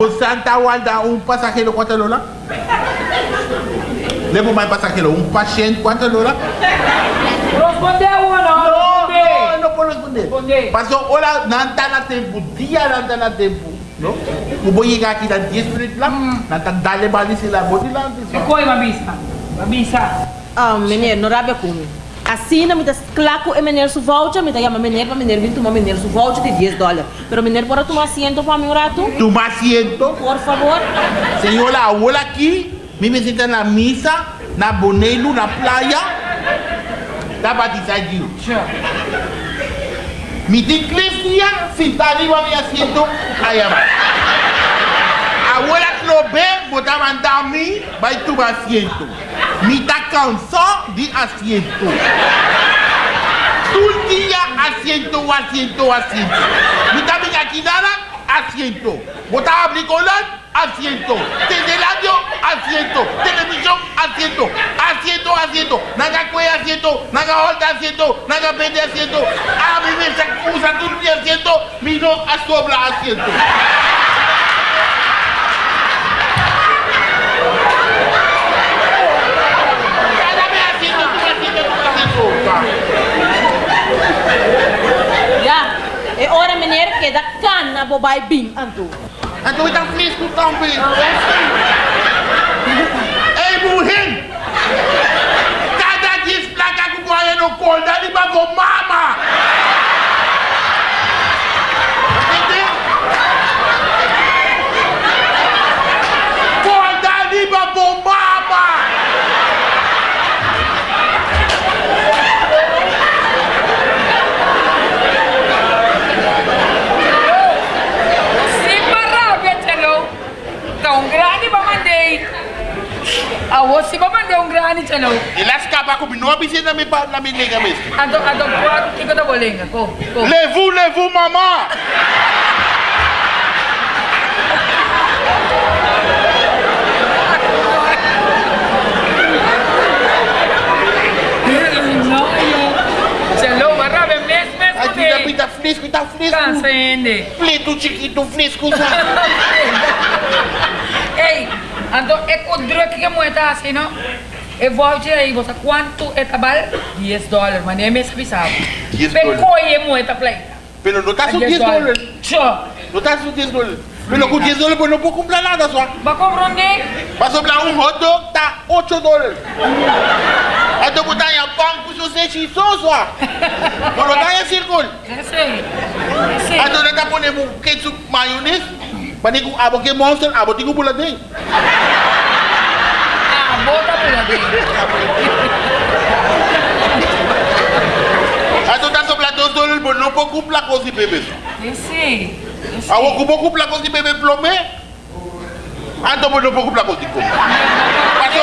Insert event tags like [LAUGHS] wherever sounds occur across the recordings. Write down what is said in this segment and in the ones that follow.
O Santa Walda, un pasajero, ¿cuánto lola? Le pongo más pasajero, un paciente, ¿cuánto lola? Respondeu ou não? No, Responder. no, no puedo responder. Responder. Pasó, hola, no está na tempo, dia não está na tempo. No? Eu vou chegar aqui dá 10 minutos lá, não está dale balisi lá, vou de lá. E coi, Mabisa? Mabisa. Ah, meneer, não rabe comigo. Assim, me dá claro e meneer su voucher, me dá chama para meneer vir tomar meneer su voucher de 10 dólares. Pero meneer pode tomar asiento para mim rato? Toma asiento. Por favor. Senhora, olha aqui, me me senta na missa, na Bonelo, na praia. Tá batizadinho. Tchau. Mi iglesia sentar arriba mi asiento allá abajo. Abuela Clobé botaba a mí, va tu asiento. Mi está cansado de asiento. Todo el día asiento, asiento, asiento. Mi aquí nada, asiento. Botaba bricolón, asiento. Teleradio, asiento. Televisión, asiento. Asiento, asiento. Naga cuello, asiento. Naga holta, asiento. Naga pende, asiento. A mí me usa día asiento. Mi no a sobra asiento. Meneer que dá cana bobai bim antu. Então está fresco também. Ei, burrinho! Cada dia placa que vai no colo, dá de bago mama! Entendeu? Colo, dá de bago mama! Sim, parabia, tchelo. Tão grande pra mandei. A você pra mandei um grande, tchelo. E lá escapa comigo, não avisa na minha na minha nega mesmo. Ando, ando, quatro, que da bolinha. Go, go. Levou, levou, mamá! Não, eu. Tchelo, parabia, mesmo, mesmo. Ai, tu tá, tá fresco, tá fresco. Cansa ainda. Plito chiquito, sabe? Ei, ando, é o druk que moeda assim, não? Eu vou tirar aí, você quanto é tabal? 10 dólares, mas nem me sabe. 10 Pecou dólares. é moeda pleita. Pero no está su 10 dólares. Tchau. No está su 10 dólares. Pero con 10 dólares no puedo comprar nada, só. Vai comprar onde? Para sobrar un hot dog, tá 8 dólares. Então botar em pão com você xisou, só. Quando dá em círculo. Eu sei. Eu sei. Então nós tá ponendo um ketchup, maionese. Para nem abo que monster, abo tigo pula dentro. Ah, bota por ali. Então tá sobrar 2 dólares, mas não puedo comprar com esse bebê. Eu sei. Eu sei. Ah, vou comprar com esse bebê plomé. Então mas não puedo comprar com esse bebê. Mas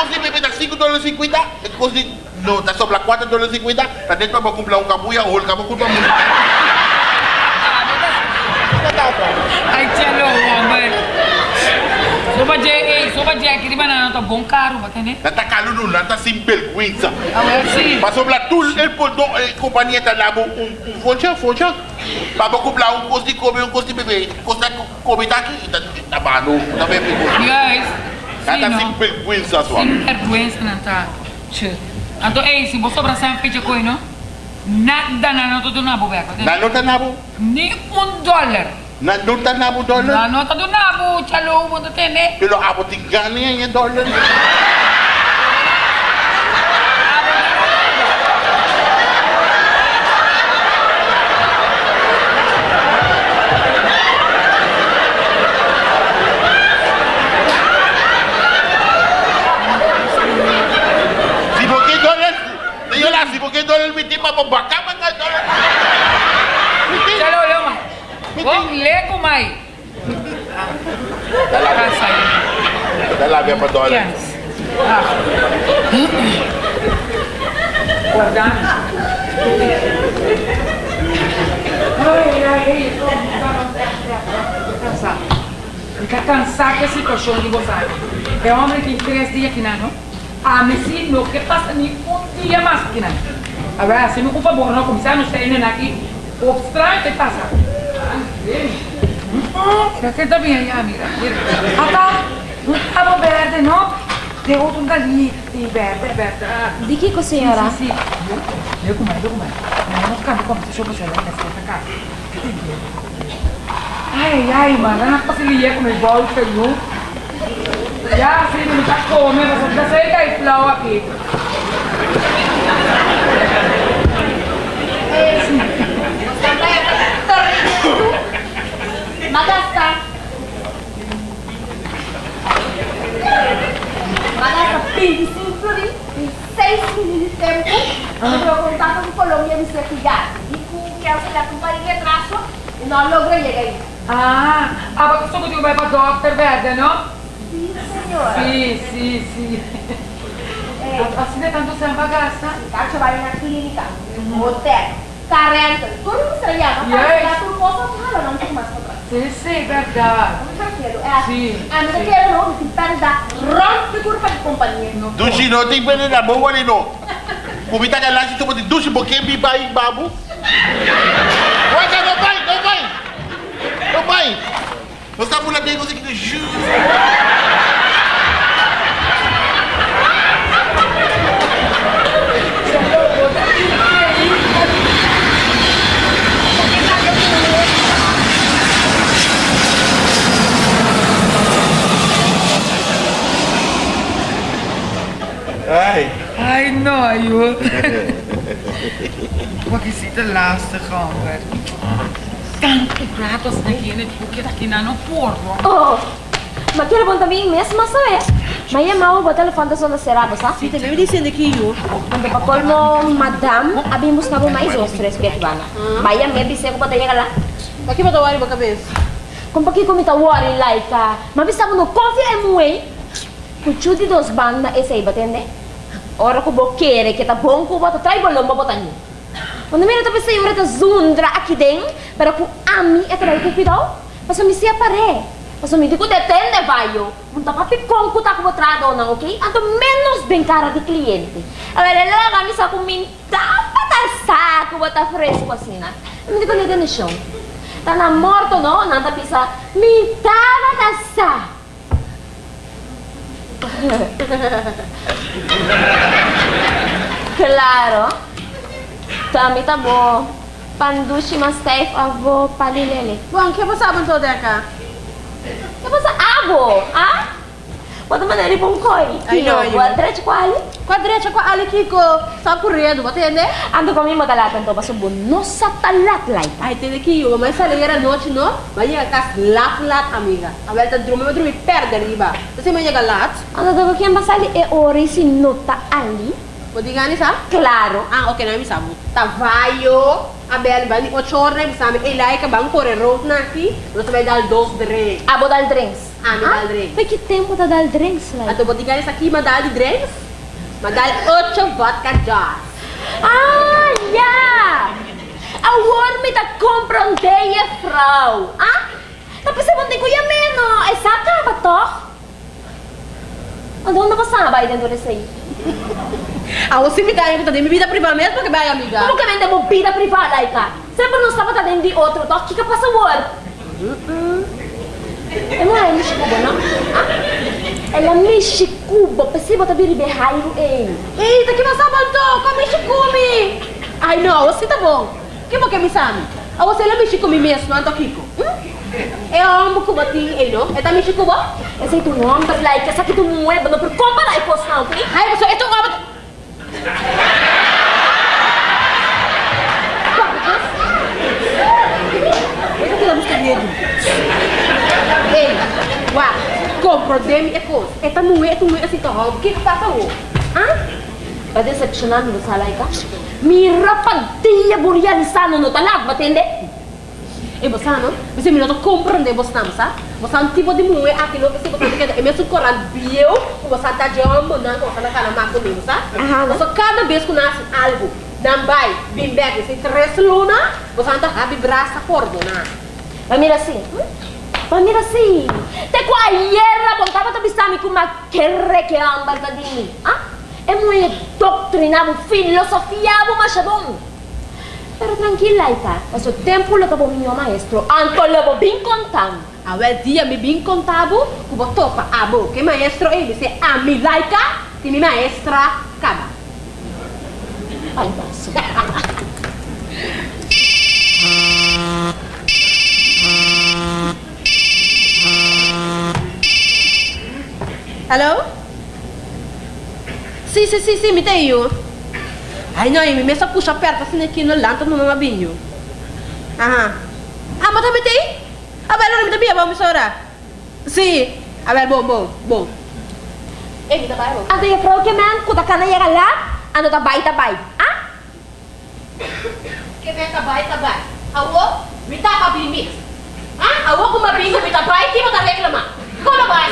com esse bebê tá 5 dólares e 50. Com esse... Não, tá sobrar 4 dólares e 50. Tá dentro para comprar um cabuia ou o cabo comprar muito. Ai, tchelo, homem. Soba de, ei, soba de aqui, mas não tá bom caro, vai entender? Nata caluno, nata sem vergüenza. Ah, eu sei. Para sobrar tudo, ele pode dar a companhia tá lá um um foncha, foncha. Para comprar um custo de comer, um custo de beber. Custo de comer tá aqui, tá tá bano, tá bem pegou. Guys. Nata Sim, sem não. vergüenza só. Sem vergüenza não tá. Tchau. Então, ei, se você abraçar um peixe coi, não? Nada na nota do nabo, vai Na nota nabo, Nem um dólar. na nota nabo dólar. Na nota do nabo, tchalo, vou entender. Pero abo te ganha em dólar. Si por qué dólar, yo la si por qué dólar me tema por bacán, man, dólar. Tchalo, lama. Vamos ler com mais. Ela vai sair. Dá lá, vem para dólar. Yes. Ah. Guardando. Ai, ai, ai, eu tô cansado. Fica cansado com a situação de você. É homem que três dias que não, a mim sim, não que passa nem um dia mais que não. Agora, se me por favor, não começar a nos ter aqui, o estranho que passa. Ah, sim. Mira que está bien ya, mira. mira. Acá, cabo verde, ¿no? De otro galito verde, verde. Di que com senhora? Sì, sì. Io come, io come. Non scambio come se sopra c'è la testa casa. Ai, ai, ma non è possibile come volte, no? Ya, sì, non sa come, ma sono da sera e flow aqui. Magasta. Magasta 25 florins em 6 minutos de tempo. Eu vou contar com Colômbia me certificar. E com que ela se companhia traço e não logra chegar aí. Ah, ah, ma questo che vai per Doctor Verde, no? Sim, senhora. Sì, sì, sì. Ei, Assim de tanto sem bagaça. Cara, você vai na clínica, no hotel, carenta, tudo que você llama, Yes. para que tu possa falar, não tem contra. Sì. Não. Ah, não quero não, tem que dar rompe curva de companhia. Dushi no ting pwede na mo wali no. Kumita ka lang sito mo di dushi bo kembi ba yung babu. Waka no bay, no bay. No bay. No sa mula dengo sa kita shoes. Ay. Ai, no, joh. [LAUGHS] Wat is dit lastig, hoor. Tanto pratos aqui, né? Porque daqui não não porro. Oh, mas quero bom também mesmo, mas sabe? Mas é mau botar o fantasma na seraba, sabe? Sim, também dizendo aqui, eu. Quando pa colmo, madam, abimos na mais os três que bana. Mas é medo se eu botar lá. Aqui para dar uma cabeça. Kung pagi ko mita worry like ka, mabisa mo no coffee em way, kuchuti dos banda essa iba tende. Ora ko bokere kita bom ko bota trai bolom botan ni. Quando mira tapos sa yura ta zundra aqui den, para ku ami e trai ku pidao. Paso mi sia pare. Paso mi diku detende vaio. Munta papi kong ku ta ko botrado na, okay? Anto menos bem cara de cliente. A ver, ela kami sa kuminta patalsa ko bota fresco assim, né? Hindi ko nega show. Tá na morto, no? Nanta pisa. Mitava da sa. Claro. Tami tabo. Pandushi mas safe avo palilele. Bom, que você sabe toda cá? Apa sa abo? Ah? Bota maneira bom koi. Ai, Kino, no, ayun. buat diretso quali. Quadrete com a ali Kiko, sa correndo, bota entender? Ando kami matalatan to paso no sa talat like. Ai, tem aqui, eu, mas essa era noite, não? Vai chegar cá, lat, lat, amiga. A velha tá dormindo, vai dormir perto ali, ba? Você vai chegar lat? Ando dago kiyang basali e ori si nota ali. Vou dizer nisso, ah? Claro. Ah, ok, não me sabe. Tá, vai, eu, a Bela, vai, o chorre, me sabe, e lá, que vão correr road na aqui, você vai dar dois drinks. Abo dal drinks. Ah, me dal drinks. Mas que tempo tá dal drinks like? Ato, dizer isso aqui, madali drinks, madali ocho vodka jars. Ah, ja! A worme ta compronteie vrouw. Ah? Tapos sa bunti ko yung meno. Eh, saka ba to? Ano na kasabay dentro desse aí? [LAUGHS] Ah, você me eu tô dando vida privada mesmo, porque vai, amiga. Como que vende mo vida privada aí, ka? Sempre não estava tá dentro de outro. To, que que passa work? É não é Michi Cuba, não? Ah? Ela é Michi Cuba. Pensei botar biri behairo, ei. Eita, que você abandonou, come come. Ai, não, você tá bom. Que bom que me sabe? Ah, você de comer mesmo, não é Kiko? É amo que bati, ei, não? É também Chico, bom? Esse aí tu não anda like, essa aqui tu não é, não por compra aí, posso não, ok? Ai, você, ito nga ba? Ito kita gusto niya din. Ei, wa, compro demi e coisa. Esta não é, tu não é assim, tá? O que que tá tão? Ah? Vai decepcionar no salay ka? Mira pagtiya buryalisano no talag, batende? E você não? Você me não compreende você não, sabe? Você não tipo de mulher aqui não você você quer é mesmo coran bio, você tá de amor não, você não cara mais comigo, sabe? Você cada vez que nasce algo, bem back, se três luna, você tá rabi braça cordo, não. Vai mira assim. hum? Vai mira assim. Te kwa yerra contava to bisami kuma kerre que amba tadini. Ah? É muito doutrinado, filosofiado, machabon. Pero tranquila, Laika. Mas o tempo leva o meu maestro. Anto leva bem contando. Awel dia mi bin contabo, kubo topa abo, que maestro ele se a mi laika, ti mi maestra kaba. Ai, basso. [LAUGHS] Hello? Sì, sì, sì, sì, mi te io. Ai no, mi messa puxa aperta sino aqui no lanto no mabinho. Aha. Ah, ma te te? Ah, beh, allora mi dobbiamo, vamos ora. Sì. Ah, beh, bom, bom, bom. Eh, mi dabei, bom. Ando yung pro ke man, kuda ka na yung alat, ano tabay tabay. Ah? Que vem tabay, tabay. Awo, mi tapa bimit. Ah, awo ko mabingo mi tabay, ti mo ta reklama. Como vai?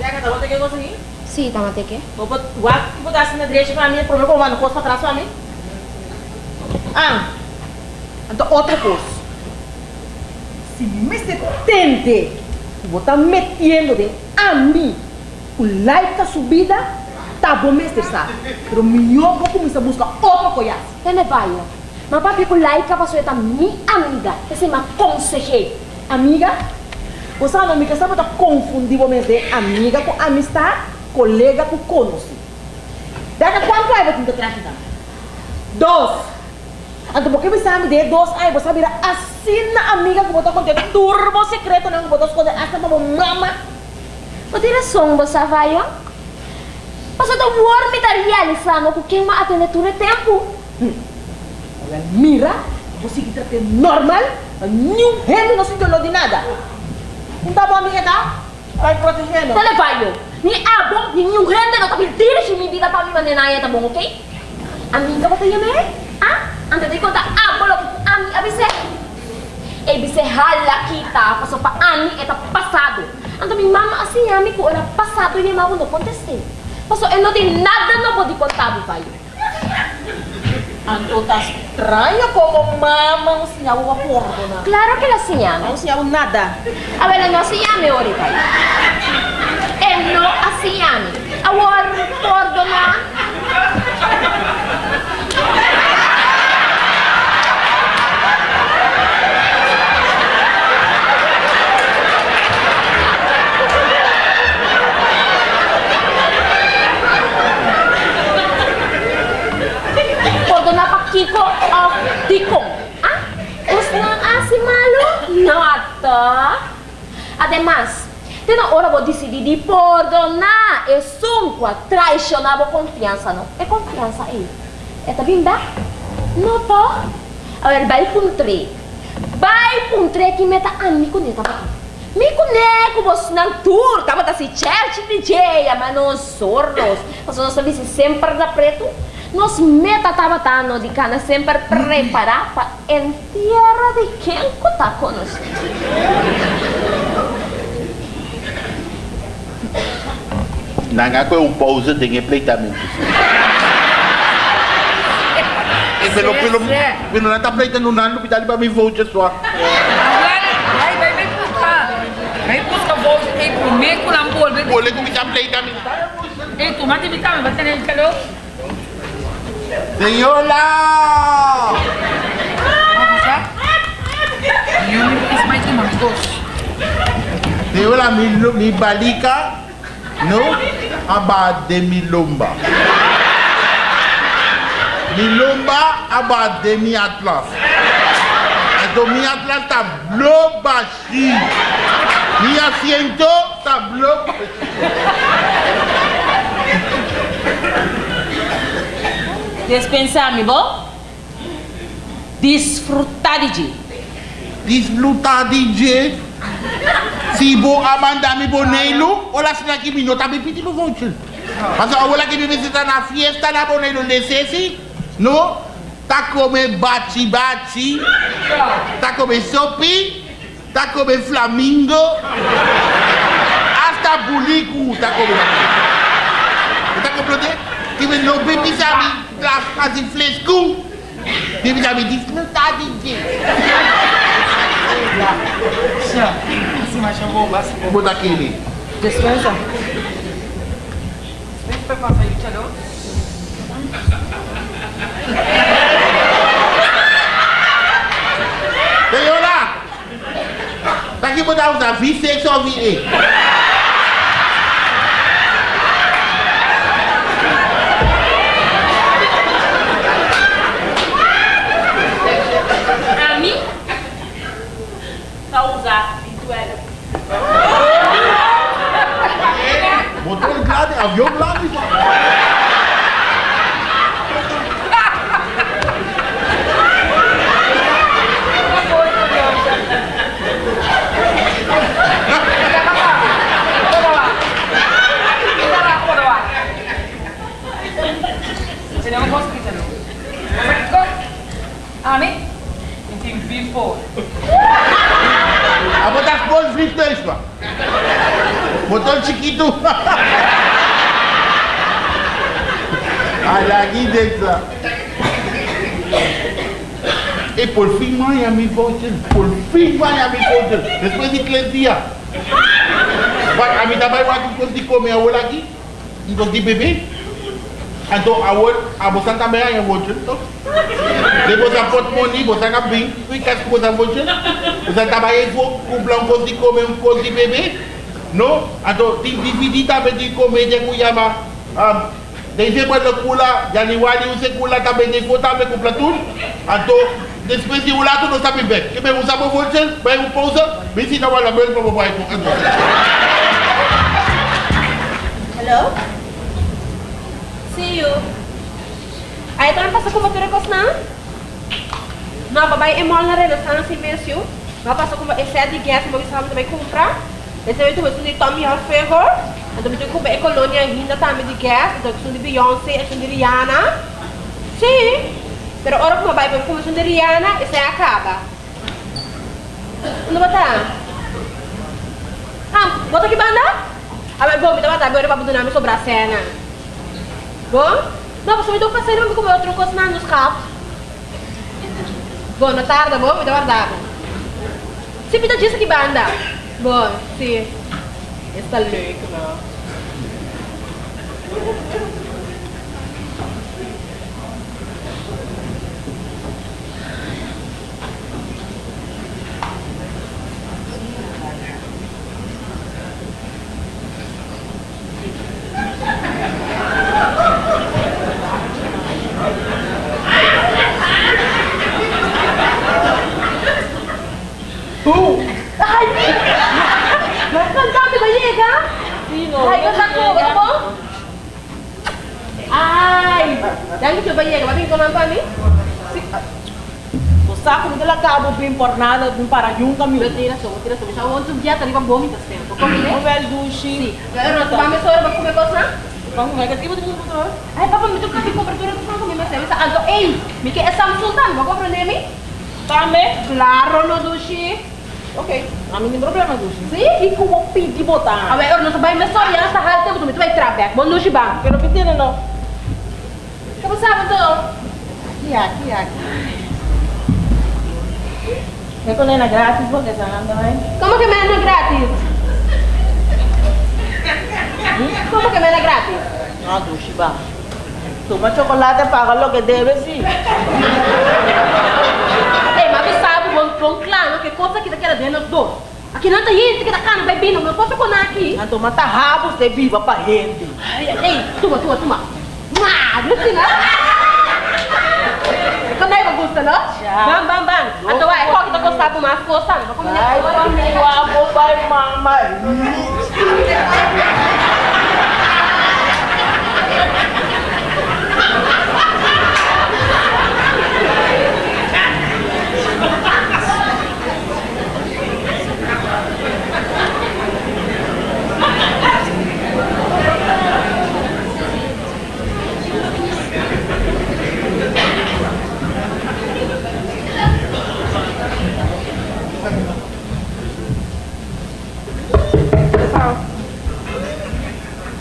Jaga, tá bom, tem que conseguir. Si, tama teke. Vou botar, vou botar assim na direita pra mim, problema com o mano, costa pra trás pra mim. Ah, então outra coisa. Se me se tente, vou estar metendo de a mim, o like a subida, tá bom, mestre, sabe? Pero melhor vou começar a buscar outra coisa. Tene bayo. Ma papi ko laika pa sueta mi amiga. Ese ma conseje. Amiga, você não me quer saber confundindo mesmo de amiga com amistade, colega com conhecido. Daí quanto aí você tem que Dois. Então, porque você sabe de dois aí, você vira assim na amiga que botou contigo, turbo secreto, não botou esconder, hasta para mama. O direção você vai, ó. Mas eu tô war me tá realizando com quem ma atende tudo tempo. Olha, mira, você que trata normal, nenhum gente não se entendeu de nada. Não tá bom, amiga, tá? Vai protegendo. Tele bayo. Ni abo, ni yung gente no tapi dirige mi vida pa mi manenaya ta bom, okay? Amiga ba tayo me? Ah? Ante di conta abo lo ami abise. E bise hala kita paso pa ani eta pasado. Ante mi mama assim ami ko era pasado e mau no conteste. Paso e no tem nada no pode contar bayo. Anto tá estranho como mama não sinal uma porra, não. Claro que la señala. Não sinal nada. A ver, no se llame ahorita. Él no así llame. Ahora, perdona. Perdona pa Kiko of Tikong. Ah? Os não así malo? Nada. Además, na hora vou decidir de perdonar e sunqua traicionar a confiança, não? É confiança aí. É tá bem? Não tá? A ver, vai puntre. Vai puntre que meta ani com neta ba. Mi conheco vos nang tour, tama ta si church DJ, mas nós sordos. Mas nós sabemos sempre da preto. Nos meta tava tano de cana sempre preparar para entierra de quem tá conosco. Nanga ko yung pause din yung pleitamento. Eh, pero pero pero nata plate no pitali ba may voucher swa. Vai, vai, vai buscar. Vai buscar bolsa, tem comer com lambol. Vai, Wala ko kita pleitamento. Ei, tomate me tá, vai ter ele. Senyola! Vamos lá. E eu me fiz mais no aba de mi lomba. Mi lomba aba de mi atlas. Então mi atlas tá bleu baixi. Mi asiento tá bleu baixi. Dispensar, mi bom? Desfrutar de Disfrutar DJ. Si bo amanda mi bonelo, ola sina ki mi nota mi piti no voucher. Parce que ola ki mi visita na fiesta na bonelo de sesi, no? Ta come baci baci, ta come sopi, ta come flamingo, hasta tá bulico, tá comprando. Tá comprando? Que vem no baby sabe, lá fazer fresco. Baby sabe diz, não tá de Tia, assim, mas chamou básico. Vou botar aquele. Dispensa. Vem pra passar aí, tia, não? Senhora! Tá aqui botar os avisos, você só vir. A mim? Pra usar pintuela. Botou ele lá, avião lá, Tenemos hospital. Ami, tem before. A botar as coisas fritas, pá. Botou o chiquito. A la guide ça. Et pour le film, il y a mis voiture. Pour le film, il y a mis voiture. C'est ce que dit Clédia. A mi tabay wak yon di kome awol aki. Yon di bebe. An to awol, a bosan tabe a yon voiture to. De bosan pot money, bosan wi, a bin. Yon kas bosan voiture. Bosan tabay yon fok, kou blan fok di kome, fok di bebe. No, an to di vidi tabe di kome, di kou yama. Um, de comer de cuiaba. Um, Depois de kula, Januari você kula também de foto também compra tudo. Então, depois de lá tudo sabe bem. Que bem usar o voucher, bem o pousa, bem se não vai lá bem para o pai. Hello? See you. Aí também passa com com não? Não, babai é mol na renaissance imenso. Não passa com esse de gas, mas você também comprar. Esse é o você Tommy Hilfiger. Então você compra colônia ainda também de gas, então que são de Beyoncé, são de Rihanna. Sim. Pero ora que babai para como de Rihanna, esse acaba. Não botar? Ah, bota aqui banda? Ah, mas bom, dá uma agora para botar na sobra cena. Bom? Não, você me deu passeio, mas como eu troco os nanos carros. Bom, na tarde, bom, me dá guardado. Se me dá disso aqui banda. Bom, sim. Está louco, não. Ay, Nagkandami ba yega? Sino? Ay, kasako, ano mo? Ay, dahil ito ba yega? Bating ko lang pa ni? O saco me dela cabo bem por nada, bem para yung kami. Tira so, tira so. Siya want to biya, tali pa bomi tas tempo. Kami ne? velho dushi. Pero na tumami so, ba kume kos na? Vamos ver, que tipo de coisa? Ay, papa, mi tukka di cobertura to kami mas sa alto. Ey, mi ke Samsung tan, ba ko prende mi? Tame? Claro no dushi. Ok, a mim tem problema dushi. Si? E com o pedi botar. Awe, or no sabay mas so, ya sa halte mo tumito ay trabek. Bon dushi ba? Pero pedi não. Kamu sabe to? Kia, kia. É quando é na grátis, vou que essa também. Como que mena gratis? Como que mena gratis? Ah, dushi ba. Toma chocolate paga lo que debe, sim. Ei, mas você sabe, bom, bom, claro, que coisa que daquela dentro dois. Aqui não tem gente que tá cano, bebendo, não posso pôr aqui. Então mata rabo, você viva pra rende. Ei, ei, tuma, tuma, tuma. Mua, não sei não. Quando aí, Augusta, não? Já. Bam, bam, bam. Então, vai, qual que tá gostando mais? Gostando? Vou comer Ai,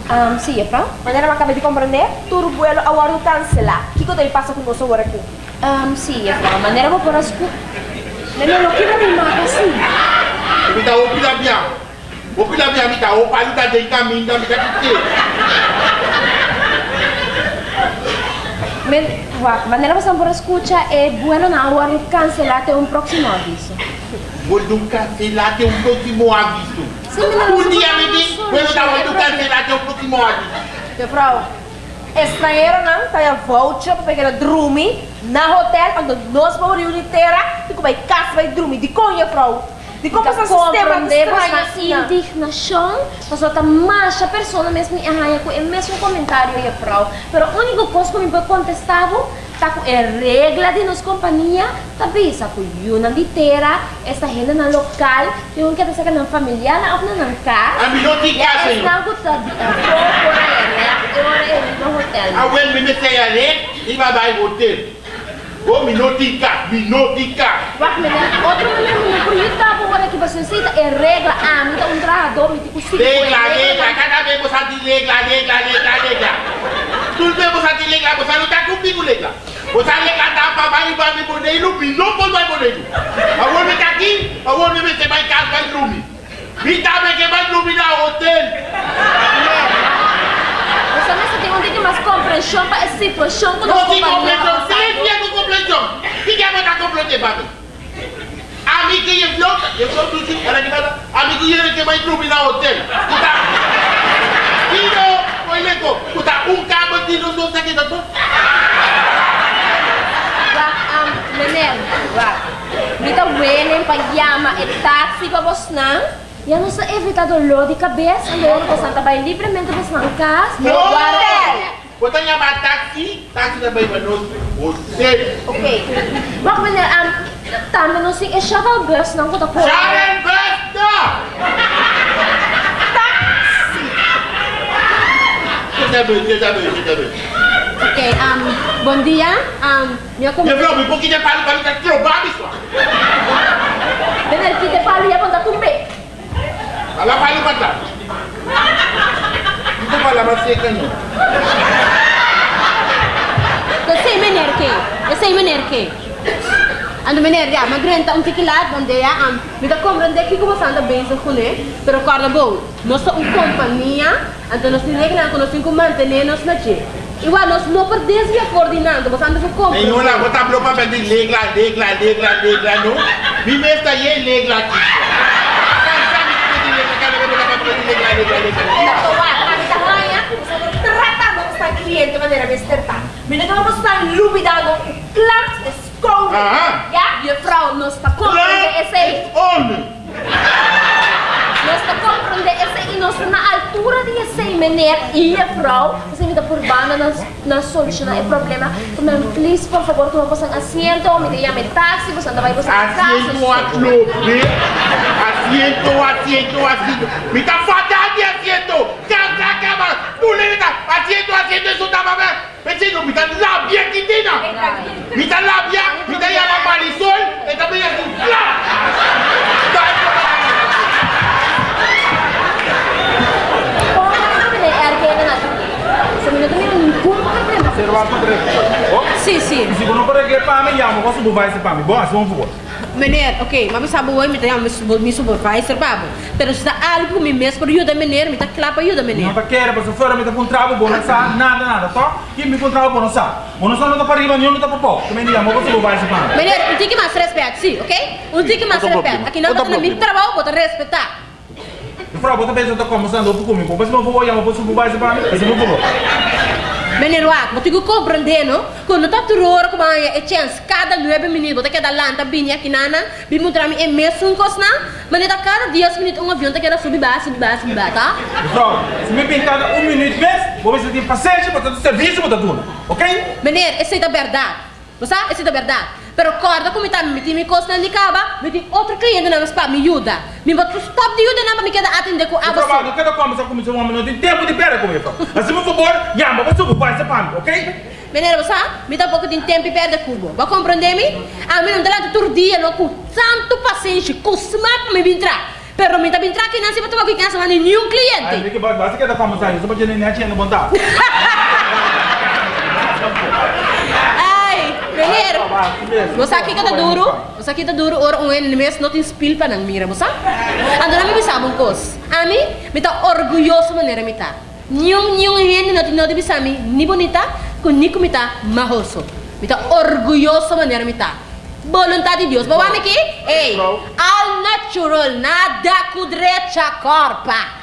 Um, sim, Efra. Maneira que acabei de compreender, tudo vuelo agora cancelar. O que que eu passa com você agora aqui? Um, sim, Efra. Maneira que por as cu... Nenê, o que vai me matar assim? Mita opila bien. Opila bien mita opalu ta de caminho mita kite. Men, wa, maneira que você por escucha é bueno na hora cancelar até um próximo aviso. Vou até o próximo aviso. Sim, Um dia me diz, sabe, vou dar é do cancelar até o próximo aviso. Mevrouw, estrangeiro não, tá a voucher para pegar drume na hotel, quando nós vamos reunir inteira, e como é casa vai drume, de conha, mevrouw. De como esse sistema compreendemos estranho na assim. indignação, mas outra marcha pessoa mesmo e arranha com o mesmo comentário e frau. Pero a única coisa que me pode contestar tá com a regra de nossa companhia, tá bisa com uma inteira, esta gente na local, e um que tá sacando familiar, na outra na casa. A mim não te E casa, é senhor. algo tá de aí, né? Eu no hotel. A wel me mete a ler e vai vai hotel. Me não te casa, me não te casa. Wacht meneer, outro meneer, por isso tá bom, que você cita é regra, ah, dá um trajador, me digo, sim, Regla, regla, cada vez você diz regla, regla, regla, regla. Tudo bem você diz regla, você não está comigo regla. Você regla tá para vai vai me modelo, me não pode vai modelo. A wel me tá aqui, a wel me mete vai casa vai dormir. Me tá bem que vai dormir na hotel. Você mesmo tem um pouquinho mais compreensão para essa situação que Não nós tem compreensão, companhia silêncio com compreensão. O que é botar compreender para mim? Amigo que é flota, eu sou do Chico, era que nada. Amigo que que vai dormir na hotel. Puta. Tiro, olha co, puta, cabo de não não sei que tá tudo. Wag, um, meneer, wag. Mita wenen pa yama e taxi pa bos nang. Yan sa evita dolor de cabeça, andando com Santa Bay livremente bos nang cas. Hotel. Botar chamar táxi, táxi também vai no hotel. Okay. Wag, meneer, um, tama no sing e shuttle bus nang kuta po. Sharon Besta! Você sabe, você sabe, você sabe. Ok, um, bom dia. Um, meu com... Eu um pouquinho de palo para ficar trocado isso. Meneer, kita pali ya ponta tumbe. Ela vai Não mais seca não. Eu sei meneer que. Eu sei meneer que. Ando meneer, ja, maar grenta um tique lá, onde ja, um, me dá compreender que como anda bem isso com ele, pero corda bom. Nós somos uma companhia, então nós temos que nós temos que manter nós na che. Igual nós não perdemos a coordenando, mas anda com. Nenhum lá, botar bloco para pedir legla, legla, legla, legla, não. Me mesta aí legla aqui. Cansado de pedir legla, cada vez botar para pedir legla, legla, legla. Natawa, kita hanya tratando com esta cliente de maneira destertar. Menina, vamos estar lubidando class esconde. Aham. Ja? E frau, nós tá compreender esse aí. Homem. Nós tá compreender esse aí. Nós na altura de esse aí, meneer e a frau. Você por na, na solucionar o problema. Mas, please, por favor, toma um assento, me llame táxi, você não vai você. Asiento a clube. Asiento, asiento, asiento. Me está faltando de asiento. Tú le dices, asiento, asiento, eso está mal. Vecino, me está labia aquí, Tina. Me está labia, me está llamando Marisol. Está bien así. Como Oh, Sim, sim. se você não pode ir para mim, chama o supervisor para mim. Bom, assim vamos fazer. Meneer, ok, mas sabe hoje me tem me supervisor, babo. Pero se dá algo me mesmo para ajuda meneer, me para ajuda Não meneer. está querendo, mas se for, me está com travo bom, não sabe nada, nada, tá? Quem me com travo bom, não sabe. Ou não sabe, não está para riba, nenhum não está para pôr. Também chama o supervisor para mim. Meneer, um tique mais respeito, sim, ok? Um tique problema. Aqui não Outro está no meu problema. trabalho, bota respeitar. Eu falo, bota bem, eu estou conversando comigo. Mas se não for, chama o supervisor para mim. Mas não for. Meneer Wak, mas tu compreender, não? Quando tá terror, como é chance, cada nove minutos, você quer dar lanta, binha aqui nana, bim mostrar me é coisa, mas tá cada 10 minutos um avião tá querendo subir baixo, subir baixo, subir baixo, tá? Pessoal, se me pintar um minuto mesmo, vou ver se tem paciência para todo serviço para tudo. Ok? Meneer, essa é a verdade. Você? Essa é a verdade. Pero corda como tá me tem coisa na caba, me tem outro cliente na para me ajuda. Me botou stop de ajuda na me queda atender com a trabalho, não quero conversar com esse homem, não tem tempo de pera comigo. Assim, por favor, chama o supervisor para mim, ok? Meneer, você? Me dá pouco de tempo e perde curva. Vai compreender-me? A mim não dá todo dia, não com tanto paciência, com smart me entrar. Pero me tá bem aqui não se botar aqui casa mas nenhum Ai, cliente. Ricky, basta que da conversação, só pra gente nem tinha no montar. [LAUGHS] Ai, menino. Você aqui que tá duro, você aqui tá duro, ora um ano mês não tem spill para não mira, você? Ando na me bisa um cos. A mim, me tá orgulhoso maneira me tá. Nenhum nenhum ano não tem não bisa mi, ni bonita, com ni com me tá mahoso. Me tá orgulhoso maneira me tá. Vontade de Deus. Bawa aqui? Ei, al natural, nada kudrecha corpa.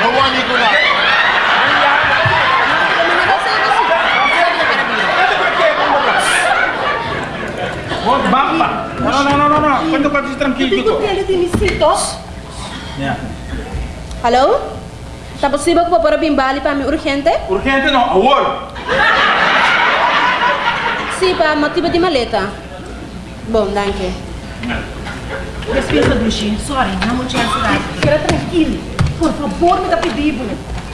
No voy a Vamos, bamba. Não, não, não, não, não. Quando pode ir tranquilo, Digo Kiko. dele de misitos. Yeah. Hello? Tá possível que eu para bimbali para mim urgente? Urgente não, agora. Sim, para motivo de maleta. Bom, danke. Despensa do Gin, sorry, não vou te ajudar. Quero tranquilo. Por favor, me dá pedido.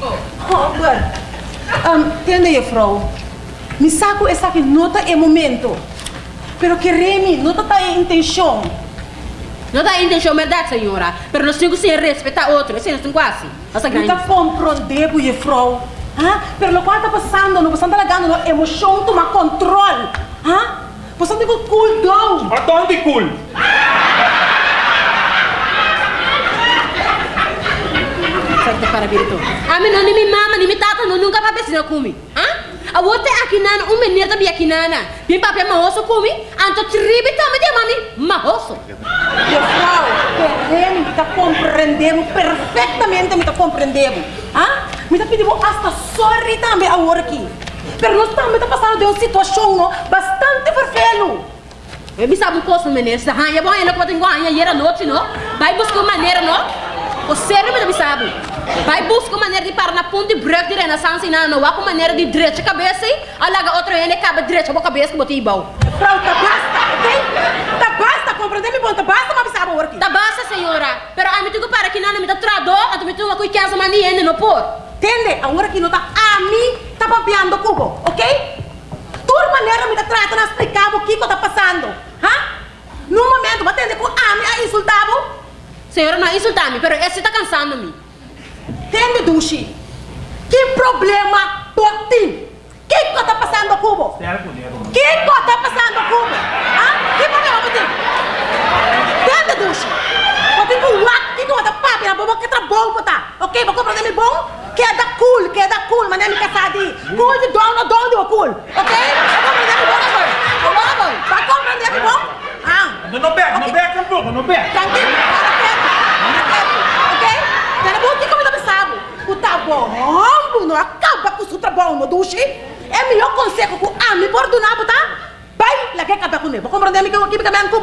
Oh, Bert. Um, entende, Frau? Me saco essa nota é momento. Pero que remi, nota tá em intenção. Não dá intenção, verdade, senhora. Pero nós temos que respeitar outro. Assim, nós temos quase. Essa grande. tá compreendendo, e Frau. Ah, pero lo que está passando, não está lagando, não emoção toma controle. Ah? Você tem que cool down. Atonde cool. Certo, para virito. A mim não nem me mama, nem me tata, não nunca vai precisar comigo. Ah? A outra aqui nana, um menino também aqui nana. Bem papel mahoso comigo. Anto tribi também de mami, mahoso. E Frau, que remi me está compreendendo perfeitamente, me está compreendendo. Ah? Me está pedindo hasta sorry também agora aqui. Pero nós também está passando de uma situação não, bastante vervelho. Eu me sabe um coisa, menino. Se arranha, bom, ainda que eu tenho arranha, e era noite, não? Vai buscar maneira, não? O sério me sabe. Vai buscar maneira de parar na ponte break de renaissance, não, não. Vai com maneira de direita cabeça, alaga outra ainda acaba direita, boa cabeça, que botei igual. Frau, tá basta, ok? Tá basta, compreendendo bom, tá basta, mas sabe aqui. Tá basta, senhora. Pero a mim tu que para que não me tá trador, a tu me tu uma coisa que asa mania não por. Entende? Agora aqui não tá a mim, tá papiando cubo, ok? Tua maneira me tá tratando a explicar o que que tá passando. Hã? No momento, entender com a mim a insultava. Senhora, não insultar me, pero esse tá cansando me. Entende, Dushi? Que problema por ti? Que que tá passando cubo? Que que tá passando cubo? Hã? Que problema por ti? Entende, Dushi? Eu tenho um lac que tu tá papi na boca que tá bom, tá? Ok? Vou compreender me bom? Que é da cool, que é da cool, mas é me casar de cool de dono, dono de cool. Ok? Vai compreender me bom agora? Agora, bom? Vai compreender me bom? Ah. Não pega, não pega não pega. Tranquilo, para perto, para perto, ok? Tena bom que como não sabe, tá não acaba com o seu trabalho, no duche. É melhor conselho que a me perdonar, tá? Vai lá que cabe com ele. Me que eu aqui também com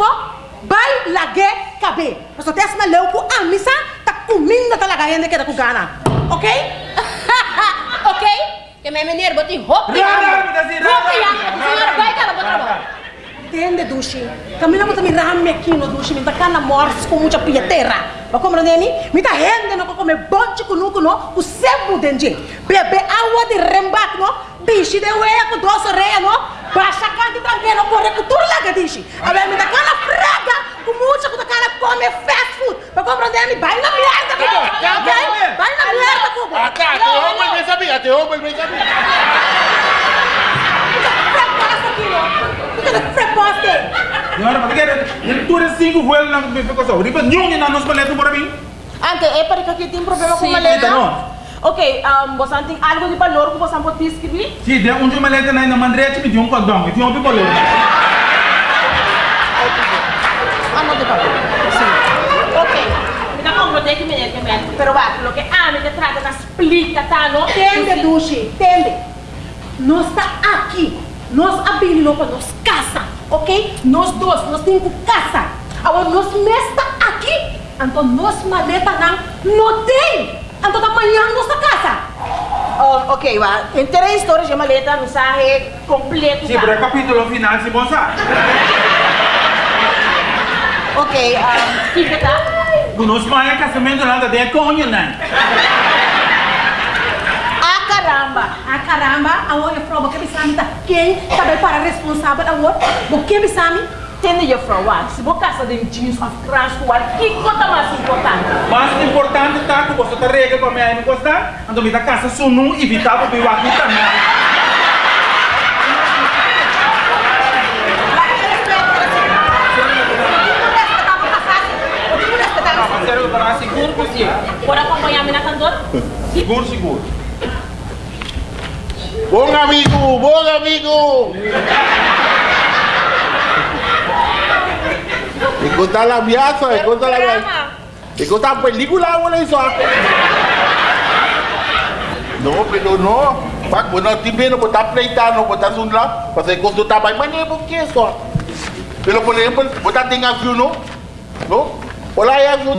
Vai lá que cabe. Mas só tem essa leu com a missa, tá comendo tá lá ganhando que tá com gana, ok? ok? Que minha menina roupa e assim, rara, Roupa e roupa. Senhora, vai cá, vou trabalhar. Entende, Dushi? Kami naman kami rami aqui no Dushi, minta ka na morse com muita pietera. Ba como neni? Minta rende no come bonche kuno kuno, o sebo denje. Bebe água de rembac no, bichi de com doce reia no, baixa canto tranquilo, corre com tudo lá que dishi. Abe minta ka na fraga, com muita com cara come fast food. Como neni? Vai na merda. Ok? Vai na merda, kubo. Acá, te rompo el mes a mí, te rompo el mes a mí. Preposta aqui, no. Fica preposta. Senhora, mas que ele tudo cinco voos na minha coisa. Ripa, nenhum na nossa paleta por mim. Ante, é para que aqui tem problema com Sim, maleta? então, Ok, um, você tem algo de valor que você pode escrever? Sim, tem um de maleta na mandrete me deu um cordão, e tinha um picolão. Ah, não de valor. Sim. Ok. Me dá como que me que me Pero va, lo que a me te trata da explica, tá? Não Dushi, entende? Nós está aqui. Nós abrimos para nós casa, ok? Nós dois, nós temos casa. Agora nós está aqui. Então nós maleta não, não tem. Então amanhã nós casa. Oh, ok, va. Tem três histórias de maleta, mensagem completo. Sim, para o capítulo final, se você sabe. Ok, um, que tá? O nosso maior casamento nada de conha, né? Ah, caramba! Ah, caramba! Agora eu provo que me sabe tá quem também para responsável agora. O que me sabe? Entende, juffrouw? Wat? Se você casa de jeans of crans, qual que conta mais importante? Mas importante tá que você tá regra para mim aí não gostar. Então me dá casa sunu evitar para eu aqui também. Seguro você. Pode acompanhar me na cantora? Seguro, seguro. Bom amigo, bom amigo. Y contar la viaza, y contar la viaza. Y contar película, bueno, eso. No, pero no. Pak, bueno, timbre no botar pleitar, no botar un lado. Para que cuando está para mañana, ¿por qué eso? Pero por ejemplo, botar tenga avión, ¿no? ¿No? Hola, hay avión.